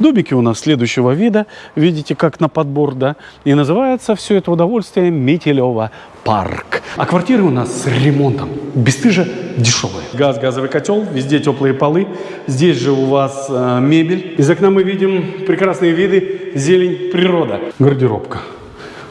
Дубики у нас следующего вида, видите, как на подбор, да, и называется все это удовольствие Метелева парк. А квартиры у нас с ремонтом, бесстыжа дешевые. Газ, газовый котел, везде теплые полы, здесь же у вас э, мебель. Из окна мы видим прекрасные виды, зелень, природа. Гардеробка,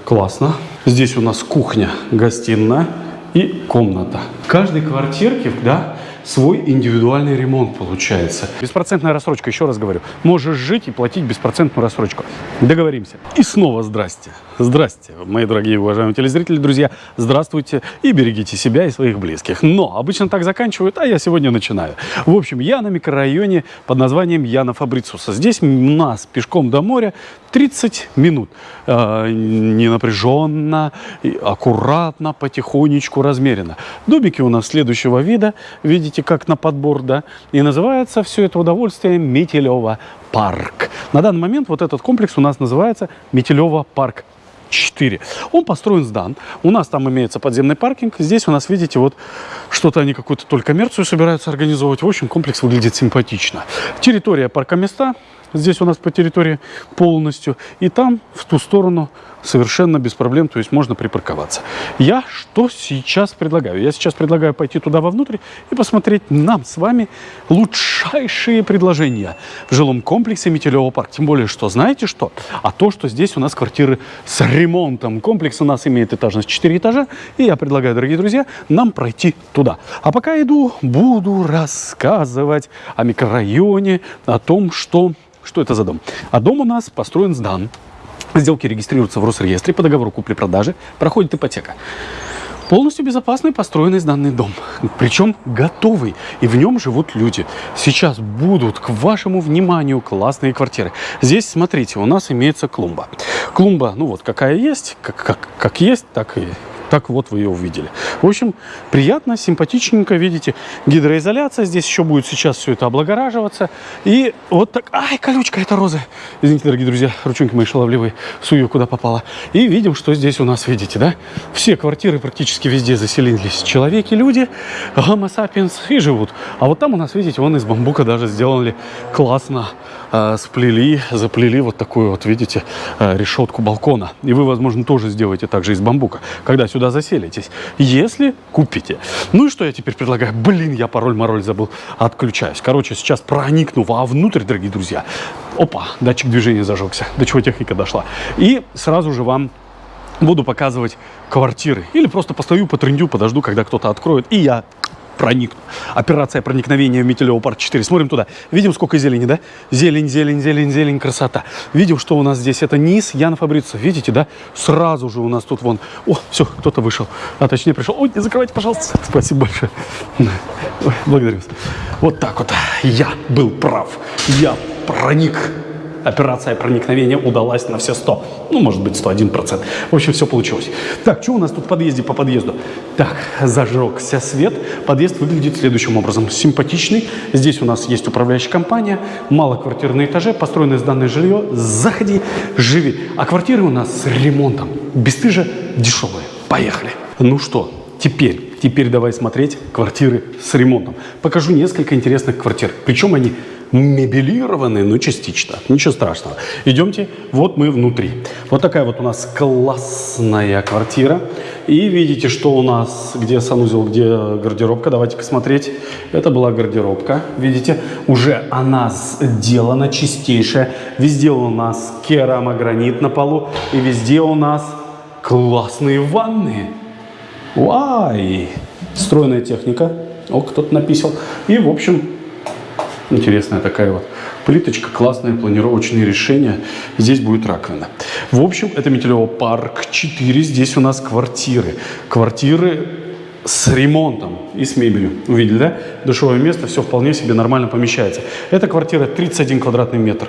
классно. Здесь у нас кухня, гостиная и комната. В каждой квартирке, да, свой индивидуальный ремонт получается. Беспроцентная рассрочка, еще раз говорю. Можешь жить и платить беспроцентную рассрочку. Договоримся. И снова здрасте. Здрасте, мои дорогие уважаемые телезрители, друзья. Здравствуйте и берегите себя и своих близких. Но обычно так заканчивают, а я сегодня начинаю. В общем, я на микрорайоне под названием Яна Фабрицуса. Здесь нас пешком до моря 30 минут. Э, не напряженно, аккуратно, потихонечку, размеренно. Дубики у нас следующего вида. Видите, как на подбор, да? И называется все это удовольствие Метелева парк. На данный момент вот этот комплекс у нас называется Метелева парк 4. Он построен сдан. У нас там имеется подземный паркинг. Здесь у нас, видите, вот что-то они какую-то только коммерцию собираются организовывать. В общем, комплекс выглядит симпатично. Территория парка места Здесь у нас по территории полностью. И там, в ту сторону, совершенно без проблем, то есть можно припарковаться. Я что сейчас предлагаю? Я сейчас предлагаю пойти туда вовнутрь и посмотреть нам с вами лучшие предложения в жилом комплексе Метелево парк. Тем более, что знаете что? А то, что здесь у нас квартиры с ремонтом. Комплекс у нас имеет этажность 4 этажа. И я предлагаю, дорогие друзья, нам пройти туда. А пока иду, буду рассказывать о микрорайоне, о том, что что это за дом? А дом у нас построен сдан. Сделки регистрируются в Росреестре по договору купли-продажи. Проходит ипотека. Полностью безопасный построенный сданный дом. Причем готовый. И в нем живут люди. Сейчас будут к вашему вниманию классные квартиры. Здесь, смотрите, у нас имеется клумба. Клумба, ну вот какая есть, как, как, как есть, так и так вот вы ее увидели. В общем, приятно, симпатичненько, видите, гидроизоляция. Здесь еще будет сейчас все это облагораживаться. И вот так... Ай, колючка, это розы. Извините, дорогие друзья, ручонки мои шаловливые, сую куда попало. И видим, что здесь у нас, видите, да? Все квартиры практически везде заселились человеки, люди, гомо сапиенс и живут. А вот там у нас, видите, вон из бамбука даже сделали классно сплели, заплели вот такую вот, видите, э, решетку балкона. И вы, возможно, тоже сделаете так же из бамбука, когда сюда заселитесь, если купите. Ну и что я теперь предлагаю? Блин, я пароль-мороль забыл, отключаюсь. Короче, сейчас проникну вовнутрь, дорогие друзья. Опа, датчик движения зажегся, до чего техника дошла. И сразу же вам буду показывать квартиры. Или просто постою, потрендю, подожду, когда кто-то откроет, и я проник. Операция проникновения в Метелево парк 4. Смотрим туда. Видим, сколько зелени, да? Зелень, зелень, зелень, зелень, красота. Видим, что у нас здесь. Это низ Яна Фабрица. Видите, да? Сразу же у нас тут вон. О, все, кто-то вышел. А точнее пришел. Ой, не закрывайте, пожалуйста. Спасибо большое. Благодарю вас. Вот так вот. Я был прав. Я проник операция проникновения удалась на все 100. Ну, может быть, 101%. В общем, все получилось. Так, что у нас тут в подъезде по подъезду? Так, зажегся свет. Подъезд выглядит следующим образом. Симпатичный. Здесь у нас есть управляющая компания, мало квартир на этаже, построенное сданное жилье. Заходи, живи. А квартиры у нас с ремонтом. Бесстыжа дешевые. Поехали. Ну что, теперь, теперь давай смотреть квартиры с ремонтом. Покажу несколько интересных квартир. Причем они мебелированы, но частично. Ничего страшного. Идемте, вот мы внутри. Вот такая вот у нас классная квартира. И видите, что у нас, где санузел, где гардеробка. Давайте-ка смотреть. Это была гардеробка. Видите, уже она сделана чистейшая. Везде у нас керамогранит на полу. И везде у нас классные ванны. Вай! Стройная техника. О, кто-то написал. И, в общем, Интересная такая вот плиточка, классное планировочное решение. Здесь будет раковина. В общем, это Метелево парк 4. Здесь у нас квартиры. Квартиры с ремонтом и с мебелью. Увидели, да? Душевое место, все вполне себе нормально помещается. Эта квартира 31 квадратный метр.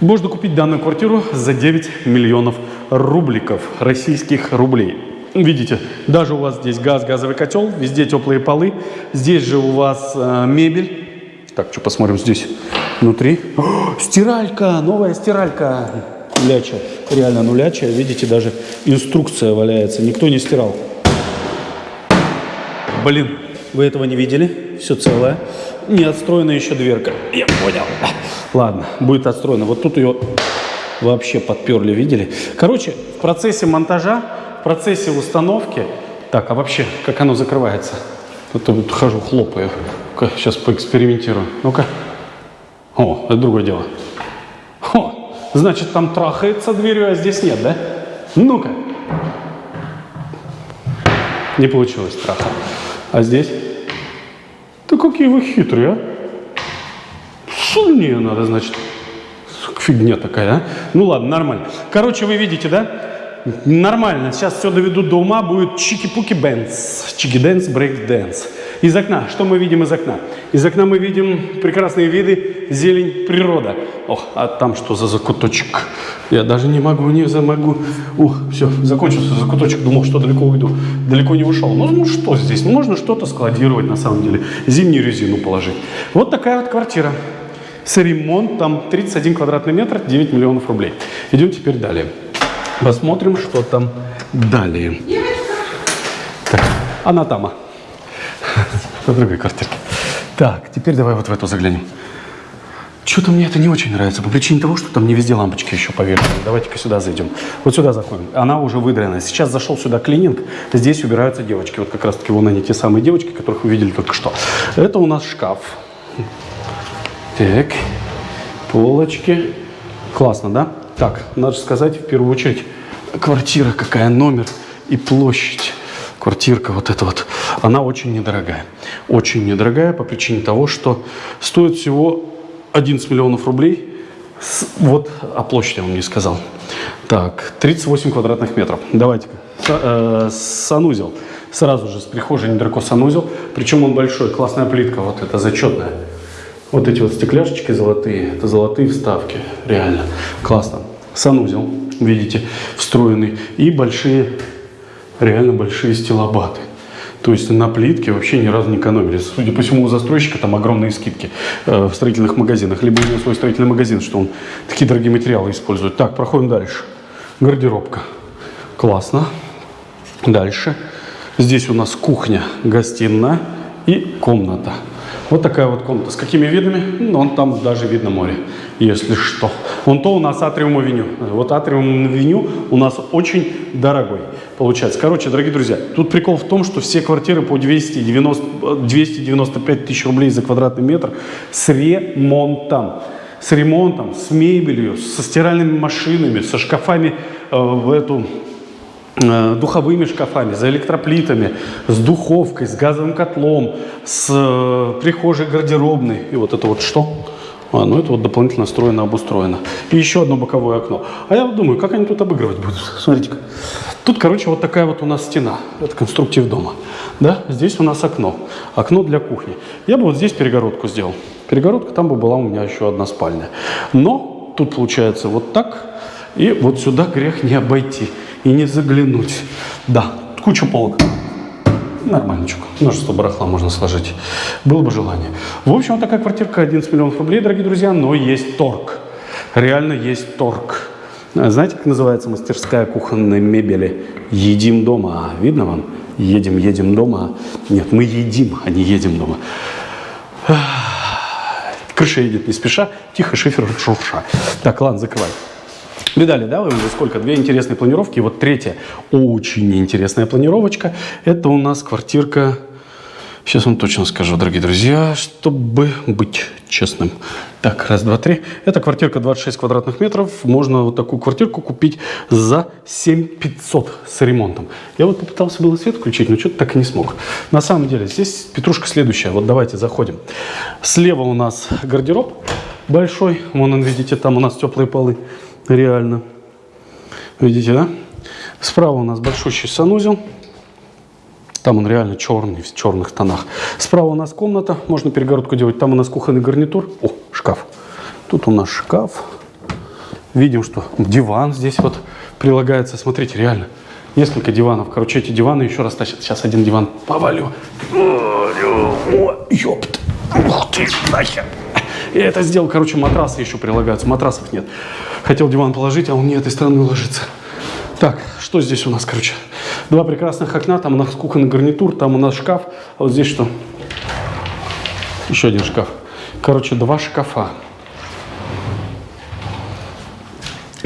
Можно купить данную квартиру за 9 миллионов рубликов, российских рублей. Видите, даже у вас здесь газ, газовый котел, везде теплые полы. Здесь же у вас э, мебель так, что посмотрим здесь внутри. О, стиралька, новая стиралька. Нуляча, реально нулячая. Видите, даже инструкция валяется. Никто не стирал. Блин, вы этого не видели? Все целое. Не отстроена еще дверка. Я понял. Ладно, будет отстроено. Вот тут ее вообще подперли, видели? Короче, в процессе монтажа, в процессе установки... Так, а вообще, как оно закрывается? Тут вот хожу, хлопаю. Сейчас поэкспериментирую. Ну-ка. О, это другое дело. О, значит, там трахается дверью, а здесь нет, да? Ну-ка. Не получилось траха. А здесь? Да какие вы хитрые, а? Сильнее надо, значит. Фигня такая, а? Ну ладно, нормально. Короче, вы видите, да? Нормально. Сейчас все доведут до ума. Будет чики-пуки бэнс. Чики- dance, брейк-дэнс. Из окна. Что мы видим из окна? Из окна мы видим прекрасные виды, зелень, природа. Ох, а там что за закуточек? Я даже не могу, не замогу. Ух, все, закончился закуточек. Думал, что далеко уйду. Далеко не ушел. Ну, ну что здесь? Ну, можно что-то складировать на самом деле. Зимнюю резину положить. Вот такая вот квартира. С ремонтом 31 квадратный метр, 9 миллионов рублей. Идем теперь далее. Посмотрим, что там далее. Так, она тама. На другой квартирке. Так, теперь давай вот в эту заглянем. Что-то мне это не очень нравится, по причине того, что там не везде лампочки еще повешены. Давайте-ка сюда зайдем. Вот сюда заходим. Она уже выдрана. Сейчас зашел сюда клининг, здесь убираются девочки. Вот как раз-таки вон они, те самые девочки, которых вы видели только что. Это у нас шкаф. Так, полочки. Классно, да? Так, надо сказать, в первую очередь, квартира какая, номер и площадь квартирка вот эта вот, она очень недорогая. Очень недорогая по причине того, что стоит всего 11 миллионов рублей. Вот о площади я вам не сказал. Так, 38 квадратных метров. Давайте-ка. Э, санузел. Сразу же с прихожей недалеко санузел. Причем он большой, классная плитка, вот это зачетная. Вот эти вот стекляшечки золотые, это золотые вставки, реально классно. Санузел, видите, встроенный. И большие реально большие стилобаты. То есть на плитке вообще ни разу не экономили. Судя по всему, у застройщика там огромные скидки э, в строительных магазинах. Либо у него свой строительный магазин, что он такие дорогие материалы использует. Так, проходим дальше. Гардеробка. Классно. Дальше. Здесь у нас кухня, гостиная и комната. Вот такая вот комната. С какими видами? Ну, вон там даже видно море, если что. Вон то у нас атриум авеню. Вот атриум авеню у нас очень дорогой получается. Короче, дорогие друзья, тут прикол в том, что все квартиры по 290, 295 тысяч рублей за квадратный метр с ремонтом. С ремонтом, с мебелью, со стиральными машинами, со шкафами э, в эту Э, духовыми шкафами, за электроплитами, с духовкой, с газовым котлом, с э, прихожей гардеробной. И вот это вот что? А, ну это вот дополнительно встроено, обустроено. И еще одно боковое окно. А я думаю, как они тут обыгрывать будут? Смотрите-ка. Тут, короче, вот такая вот у нас стена. Это конструктив дома. Да? Здесь у нас окно. Окно для кухни. Я бы вот здесь перегородку сделал. Перегородка, там бы была у меня еще одна спальня. Но тут получается вот так. И вот сюда грех не обойти и не заглянуть. Да, куча полок. Нормальничек. Множество барахла можно сложить. Было бы желание. В общем, вот такая квартирка 11 миллионов рублей, дорогие друзья, но есть торг. Реально есть торг. Знаете, как называется мастерская кухонной мебели? Едим дома. Видно вам? Едем, едем дома. Нет, мы едим, а не едем дома. Крыша едет не спеша, тихо шифер шурша. Так, ладно, закрывай. Видали, да, вы уже сколько? Две интересные планировки. И вот третья очень интересная планировочка. Это у нас квартирка... Сейчас вам точно скажу, дорогие друзья, чтобы быть честным. Так, раз, два, три. Это квартирка 26 квадратных метров. Можно вот такую квартирку купить за 7500 с ремонтом. Я вот попытался было свет включить, но что-то так и не смог. На самом деле, здесь петрушка следующая. Вот давайте заходим. Слева у нас гардероб большой. Вон он, видите, там у нас теплые полы. Реально. Видите, да? Справа у нас большущий санузел. Там он реально черный, в черных тонах. Справа у нас комната, можно перегородку делать. Там у нас кухонный гарнитур. О, шкаф. Тут у нас шкаф. Видим, что диван здесь вот прилагается. Смотрите, реально. Несколько диванов. Короче, эти диваны еще раз тащат. Сейчас один диван повалю. О, ёпт. Ух ты, нахер. Я это сделал, короче, матрасы еще прилагаются. Матрасов нет. Хотел диван положить, а он не этой стороны ложится. Так, что здесь у нас, короче? Два прекрасных окна, там у нас кухонный гарнитур, там у нас шкаф. А вот здесь что? Еще один шкаф. Короче, два шкафа.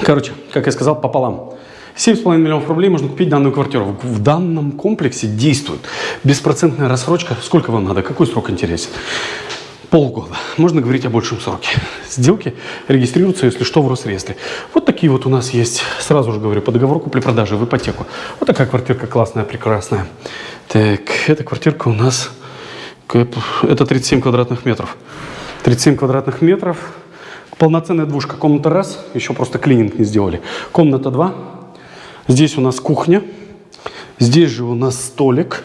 Короче, как я сказал, пополам. 7,5 миллионов рублей можно купить данную квартиру. В данном комплексе действует беспроцентная рассрочка. Сколько вам надо? Какой срок интересен? Полгода. Можно говорить о большем сроке. Сделки регистрируются, если что, в Росреестре. Вот такие вот у нас есть, сразу же говорю, по договору купли-продажи в ипотеку. Вот такая квартирка классная, прекрасная. Так, эта квартирка у нас, это 37 квадратных метров. 37 квадратных метров. Полноценная двушка. Комната раз, еще просто клининг не сделали. Комната два. Здесь у нас кухня. Здесь же у нас столик.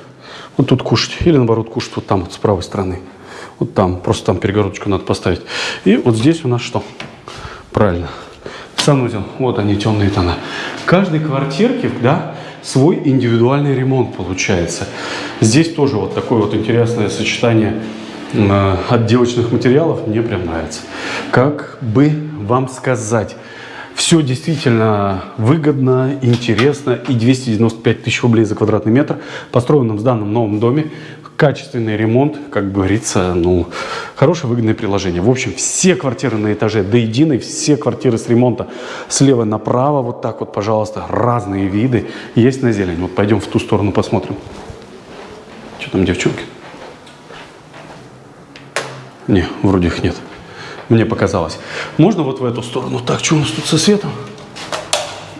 Вот тут кушать. Или наоборот кушать вот там вот с правой стороны. Вот там, просто там перегородочку надо поставить. И вот здесь у нас что? Правильно. Санузел. Вот они, темные тона. Каждой квартирке, да, свой индивидуальный ремонт получается. Здесь тоже вот такое вот интересное сочетание э, отделочных материалов. Мне прям нравится. Как бы вам сказать... Все действительно выгодно, интересно и 295 тысяч рублей за квадратный метр построенном в данном новом доме качественный ремонт, как говорится, ну, хорошее выгодное приложение. В общем, все квартиры на этаже до единой, все квартиры с ремонта слева направо, вот так вот, пожалуйста, разные виды есть на зелень. Вот пойдем в ту сторону посмотрим. Что там, девчонки? Не, вроде их нет. Мне показалось. Можно вот в эту сторону? Так, что у нас тут со светом?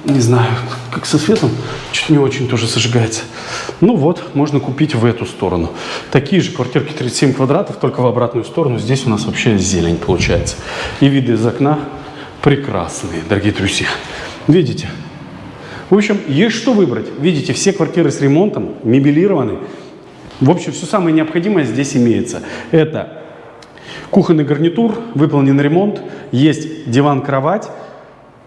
Не знаю, как со светом, чуть не очень тоже зажигается. Ну вот, можно купить в эту сторону. Такие же квартирки 37 квадратов, только в обратную сторону. Здесь у нас вообще зелень получается. И виды из окна прекрасные, дорогие друзья. Видите? В общем, есть что выбрать. Видите, все квартиры с ремонтом, мебелированы. В общем, все самое необходимое здесь имеется. Это кухонный гарнитур, выполнен ремонт, есть диван-кровать,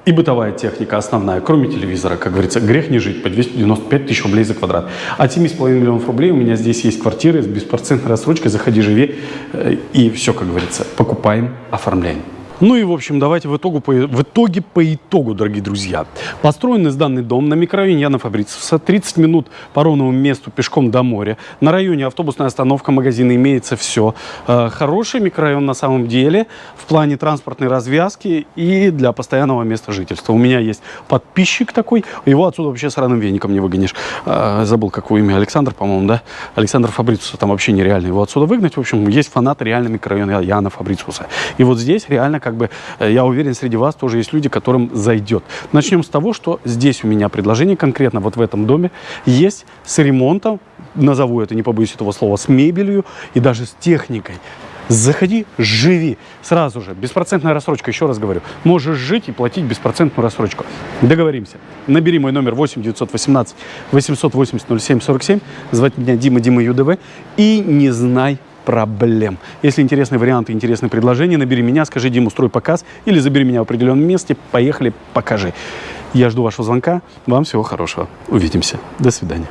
и бытовая техника основная, кроме телевизора, как говорится, грех не жить по 295 тысяч рублей за квадрат. От 7,5 миллионов рублей у меня здесь есть квартиры с беспроцентной рассрочкой, заходи, живи, э, и все, как говорится, покупаем, оформляем. Ну и, в общем, давайте в, итогу, в итоге по итогу, дорогие друзья. Построенный данный дом на микрорайоне Яна Фабрицевса, 30 минут по ровному месту пешком до моря. На районе автобусная остановка, магазины, имеется все. Э, хороший микрорайон на самом деле в плане транспортной развязки и для постоянного места жительства. У меня есть подписчик такой, его отсюда вообще сраным веником не выгонишь. Э, забыл, какое имя, Александр, по-моему, да? Александр Фабрицуса, там вообще нереально его отсюда выгнать. В общем, есть фанаты реально микрорайона Яна Фабрицуса. И вот здесь реально как бы, э, я уверен, среди вас тоже есть люди, которым зайдет. Начнем с того, что здесь у меня предложение конкретно вот в этом доме есть с ремонтом, назову это, не побоюсь этого слова, с мебелью и даже с техникой. Заходи, живи. Сразу же. Беспроцентная рассрочка, еще раз говорю. Можешь жить и платить беспроцентную рассрочку. Договоримся. Набери мой номер 8 918 880 07 47. Звать меня Дима Дима ЮДВ. И не знай проблем. Если интересные варианты, интересные предложения, набери меня, скажи, Дим, устрой показ или забери меня в определенном месте, поехали, покажи. Я жду вашего звонка. Вам всего хорошего. Увидимся. До свидания.